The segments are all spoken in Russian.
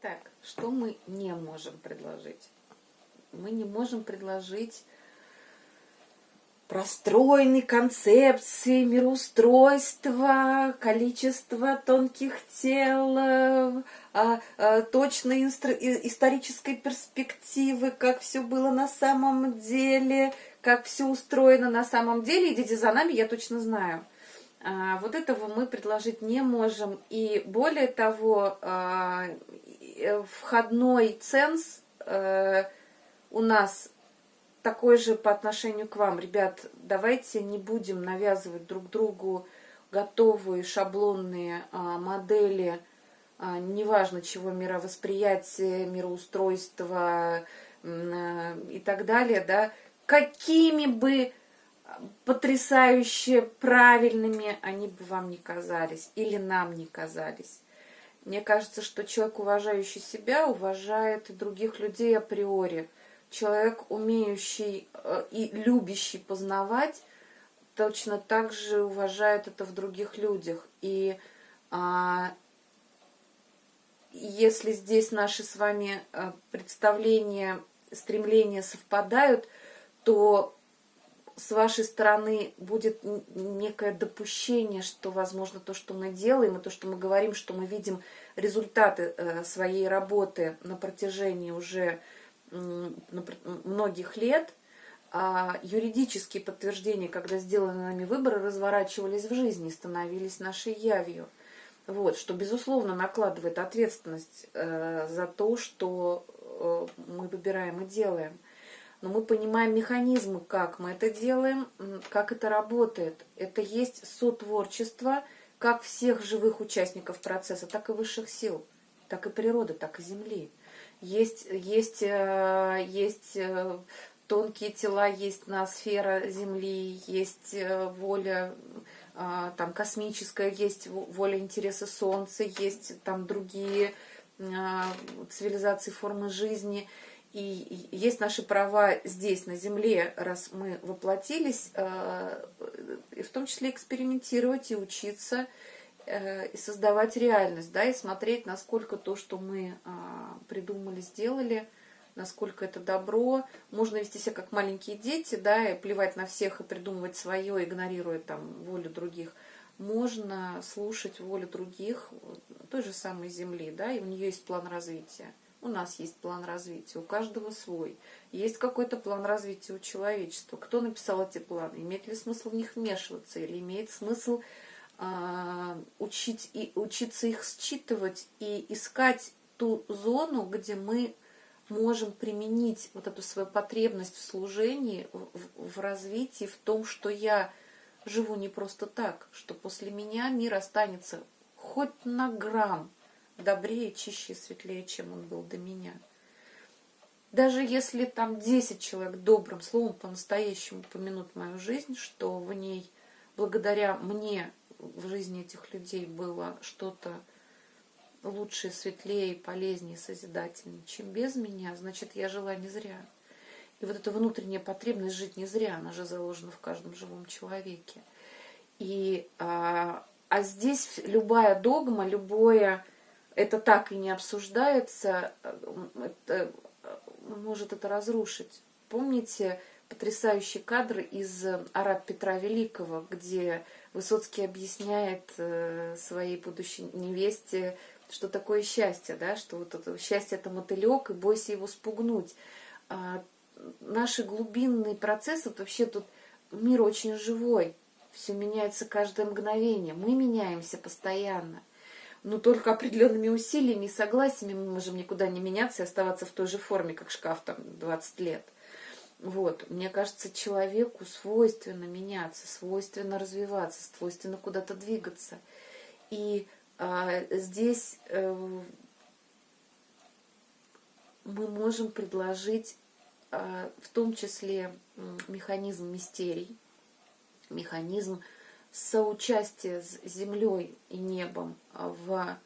Так, что мы не можем предложить? Мы не можем предложить простроенной концепции мироустройства, количество тонких тел, а, а, точной исторической перспективы, как все было на самом деле, как все устроено на самом деле. Идите за нами, я точно знаю. А, вот этого мы предложить не можем. И более того, а, Э, входной ценз э, у нас такой же по отношению к вам. Ребят, давайте не будем навязывать друг другу готовые шаблонные а, модели, а, неважно чего, мировосприятия, мироустройства а, и так далее, да, какими бы потрясающе правильными они бы вам не казались или нам не казались. Мне кажется, что человек, уважающий себя, уважает других людей априори. Человек, умеющий э, и любящий познавать, точно так же уважает это в других людях. И а, если здесь наши с вами э, представления, стремления совпадают, то с вашей стороны будет некое допущение, что, возможно, то, что мы делаем, и то, что мы говорим, что мы видим результаты э, своей работы на протяжении уже многих лет, а юридические подтверждения, когда сделаны нами выборы, разворачивались в жизни, становились нашей явью. Вот, что, безусловно, накладывает ответственность э, за то, что э, мы выбираем и делаем – но мы понимаем механизмы, как мы это делаем, как это работает. Это есть сотворчество как всех живых участников процесса, так и высших сил, так и природы, так и Земли. Есть, есть, э, есть э, тонкие тела, есть ноосфера Земли, есть э, воля там, космическая, есть воля интереса Солнца, есть там другие цивилизации, формы жизни – и есть наши права здесь, на Земле, раз мы воплотились, э, и в том числе экспериментировать и учиться, э, и создавать реальность, да, и смотреть, насколько то, что мы а, придумали, сделали, насколько это добро. Можно вести себя как маленькие дети, да, и плевать на всех и придумывать свое, игнорируя там волю других. Можно слушать волю других, той же самой Земли, да, и у нее есть план развития. У нас есть план развития, у каждого свой. Есть какой-то план развития у человечества. Кто написал эти планы? Имеет ли смысл в них вмешиваться? Или имеет смысл э, учить и, учиться их считывать и искать ту зону, где мы можем применить вот эту свою потребность в служении, в, в развитии, в том, что я живу не просто так, что после меня мир останется хоть на грамм добрее, чище, светлее, чем он был до меня. Даже если там 10 человек добрым словом по-настоящему помянут мою жизнь, что в ней, благодаря мне, в жизни этих людей было что-то лучшее, светлее, полезнее, созидательнее, чем без меня, значит, я жила не зря. И вот эта внутренняя потребность жить не зря, она же заложена в каждом живом человеке. И, а, а здесь любая догма, любое это так и не обсуждается, это, может это разрушить. Помните потрясающий кадр из «Араб Петра Великого», где Высоцкий объясняет э, своей будущей невесте, что такое счастье, да, что вот это счастье это мотылек, и бойся его спугнуть. А наши глубинные процессы, вообще тут мир очень живой, все меняется каждое мгновение, мы меняемся постоянно но только определенными усилиями и согласиями мы можем никуда не меняться и оставаться в той же форме, как шкаф там 20 лет. Вот, мне кажется, человеку свойственно меняться, свойственно развиваться, свойственно куда-то двигаться. И а, здесь а, мы можем предложить а, в том числе механизм мистерий, механизм соучастие с землей и небом в,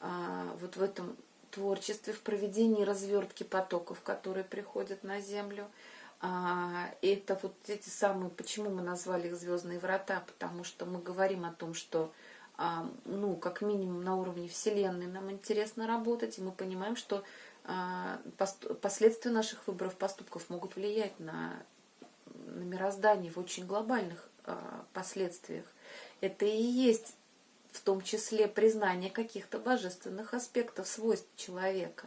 а, вот в этом творчестве, в проведении развертки потоков, которые приходят на землю. А, это вот эти самые, почему мы назвали их звездные врата, потому что мы говорим о том, что а, ну, как минимум на уровне Вселенной нам интересно работать, и мы понимаем, что а, последствия наших выборов, поступков могут влиять на, на мироздание в очень глобальных а, последствиях. Это и есть в том числе признание каких-то божественных аспектов свойств человека.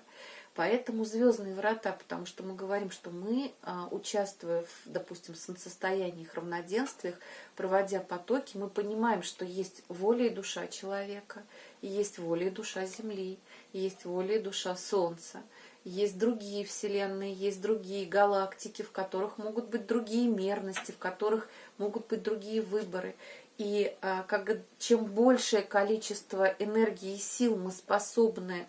Поэтому звездные врата, потому что мы говорим, что мы, а, участвуя в, допустим, солнцестояниях, равноденствиях, проводя потоки, мы понимаем, что есть воля и душа человека, и есть воля и душа Земли, и есть воля и душа Солнца, есть другие вселенные, есть другие галактики, в которых могут быть другие мерности, в которых могут быть другие выборы. И а, как, чем большее количество энергии и сил мы способны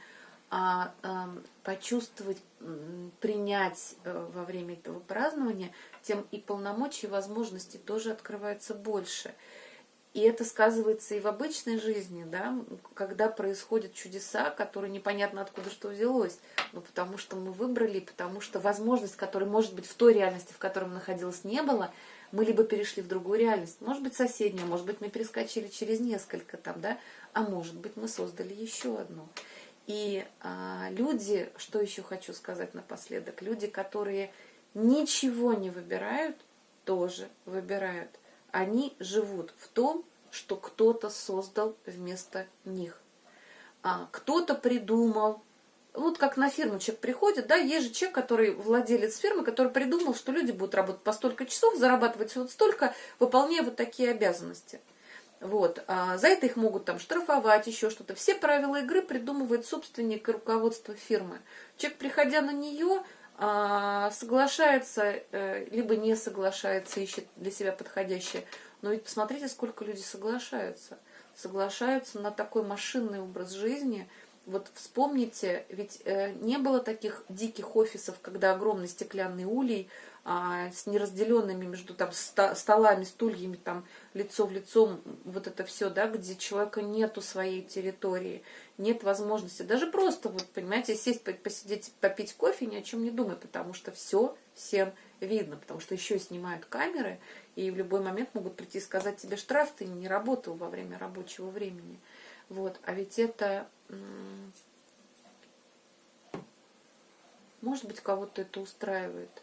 а, а, почувствовать, принять а, во время этого празднования, тем и полномочий и возможностей тоже открывается больше. И это сказывается и в обычной жизни, да, когда происходят чудеса, которые непонятно откуда что взялось. Ну, потому что мы выбрали, потому что возможность, которая, может быть, в той реальности, в которой мы находилась, не было, мы либо перешли в другую реальность, может быть, соседнюю, может быть, мы перескочили через несколько там, да, а может быть, мы создали еще одну. И а, люди, что еще хочу сказать напоследок, люди, которые ничего не выбирают, тоже выбирают. Они живут в том, что кто-то создал вместо них. А, кто-то придумал, вот как на фирму человек приходит, да, есть же человек, который владелец фирмы, который придумал, что люди будут работать по столько часов, зарабатывать вот столько, выполняя вот такие обязанности. Вот. А за это их могут там штрафовать, еще что-то. Все правила игры придумывает собственник и руководство фирмы. Человек, приходя на нее, соглашается, э, либо не соглашается, ищет для себя подходящее. Но ведь посмотрите, сколько людей соглашаются. Соглашаются на такой машинный образ жизни. Вот вспомните, ведь э, не было таких диких офисов, когда огромный стеклянный улей а, с неразделенными между там столами, стульями, там лицо в лицо, вот это все, да, где человека нету своей территории, нет возможности, даже просто, вот, понимаете, сесть, посидеть, попить кофе, ни о чем не думай, потому что все всем видно, потому что еще снимают камеры, и в любой момент могут прийти и сказать тебе штраф, ты не работал во время рабочего времени. Вот, а ведь это, может быть, кого-то это устраивает.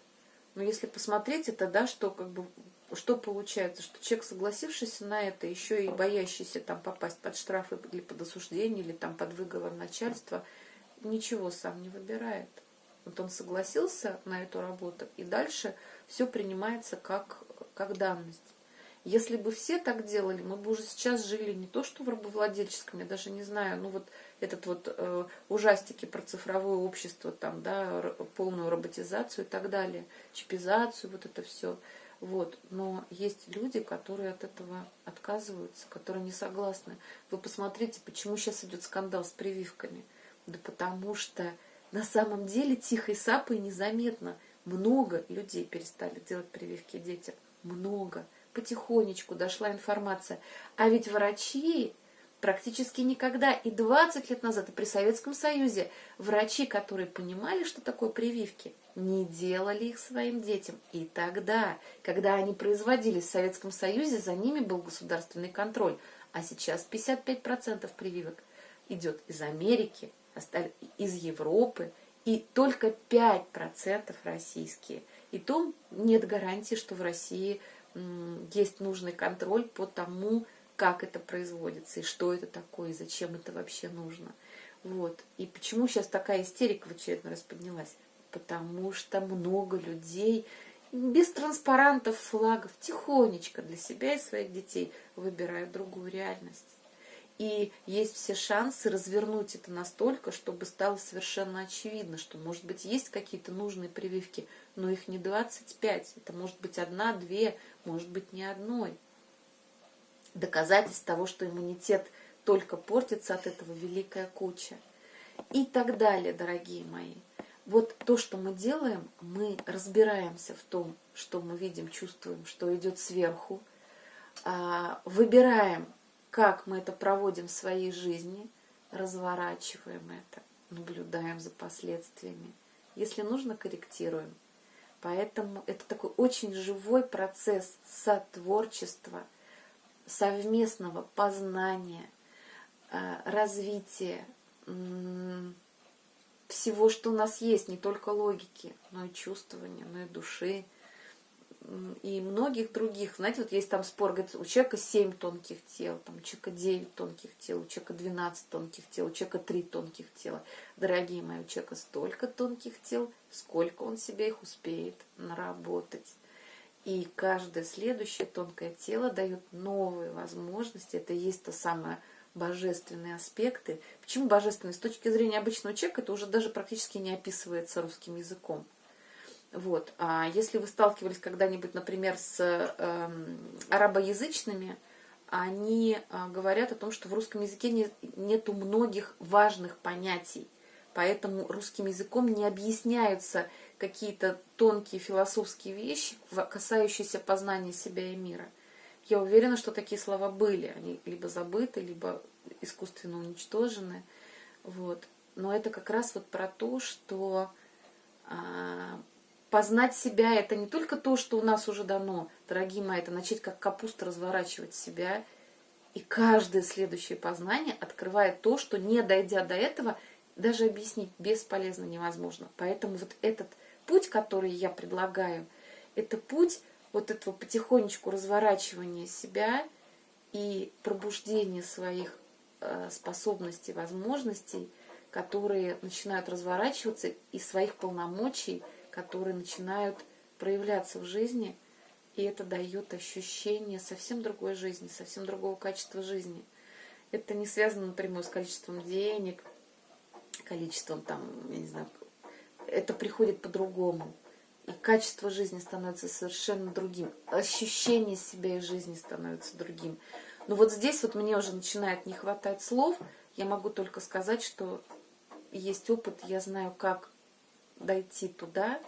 Но если посмотреть это, да, что как бы что получается, что человек, согласившийся на это, еще и боящийся там попасть под штрафы или под осуждение, или там под выговор начальства, ничего сам не выбирает. Вот он согласился на эту работу, и дальше все принимается как, как данность. Если бы все так делали, мы бы уже сейчас жили не то что в рабовладельческом, я даже не знаю, ну вот этот вот э, ужастики про цифровое общество, там, да, полную роботизацию и так далее, чипизацию, вот это все. Вот. Но есть люди, которые от этого отказываются, которые не согласны. Вы посмотрите, почему сейчас идет скандал с прививками. Да потому что на самом деле тихо и сапой незаметно много людей перестали делать прививки детям. Много. Потихонечку дошла информация. А ведь врачи практически никогда. И 20 лет назад, и при Советском Союзе, врачи, которые понимали, что такое прививки, не делали их своим детям. И тогда, когда они производились в Советском Союзе, за ними был государственный контроль. А сейчас 55% прививок идет из Америки, из Европы, и только 5% российские. И то нет гарантии, что в России есть нужный контроль по тому, как это производится, и что это такое, и зачем это вообще нужно. Вот. И почему сейчас такая истерика в очередной раз поднялась? Потому что много людей без транспарантов, флагов, тихонечко для себя и своих детей выбирают другую реальность. И есть все шансы развернуть это настолько, чтобы стало совершенно очевидно, что, может быть, есть какие-то нужные прививки, но их не 25, это может быть одна, две, может быть, не одной доказательств того, что иммунитет только портится от этого великая куча. И так далее, дорогие мои. Вот то, что мы делаем, мы разбираемся в том, что мы видим, чувствуем, что идет сверху, а, выбираем, как мы это проводим в своей жизни, разворачиваем это, наблюдаем за последствиями. Если нужно, корректируем. Поэтому это такой очень живой процесс сотворчества – совместного познания, э, развитие всего, что у нас есть, не только логики, но и чувствования, но и души, и многих других. Знаете, вот есть там спор, говорит, у человека 7 тонких тел, там, у человека 9 тонких тел, у человека 12 тонких тел, у человека 3 тонких тела. Дорогие мои, у человека столько тонких тел, сколько он себе их успеет наработать. И каждое следующее тонкое тело дает новые возможности. Это и есть то самое божественные аспекты. Почему божественные? С точки зрения обычного человека это уже даже практически не описывается русским языком. Вот. А если вы сталкивались когда-нибудь, например, с э, арабоязычными, они э, говорят о том, что в русском языке не, нету многих важных понятий, поэтому русским языком не объясняются какие-то тонкие философские вещи, касающиеся познания себя и мира. Я уверена, что такие слова были, они либо забыты, либо искусственно уничтожены. Вот. Но это как раз вот про то, что а, познать себя – это не только то, что у нас уже дано, дорогие мои, это начать как капуста разворачивать себя. И каждое следующее познание открывает то, что не дойдя до этого, даже объяснить бесполезно невозможно. Поэтому вот этот путь, который я предлагаю, это путь вот этого потихонечку разворачивания себя и пробуждения своих э, способностей, возможностей, которые начинают разворачиваться, и своих полномочий – которые начинают проявляться в жизни, и это дает ощущение совсем другой жизни, совсем другого качества жизни. Это не связано напрямую с количеством денег, количеством там, я не знаю, это приходит по-другому. И качество жизни становится совершенно другим. Ощущение себя и жизни становится другим. Но вот здесь вот мне уже начинает не хватать слов. Я могу только сказать, что есть опыт, я знаю, как дойти туда,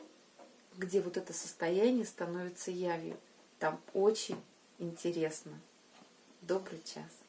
где вот это состояние становится явью. Там очень интересно. Добрый час.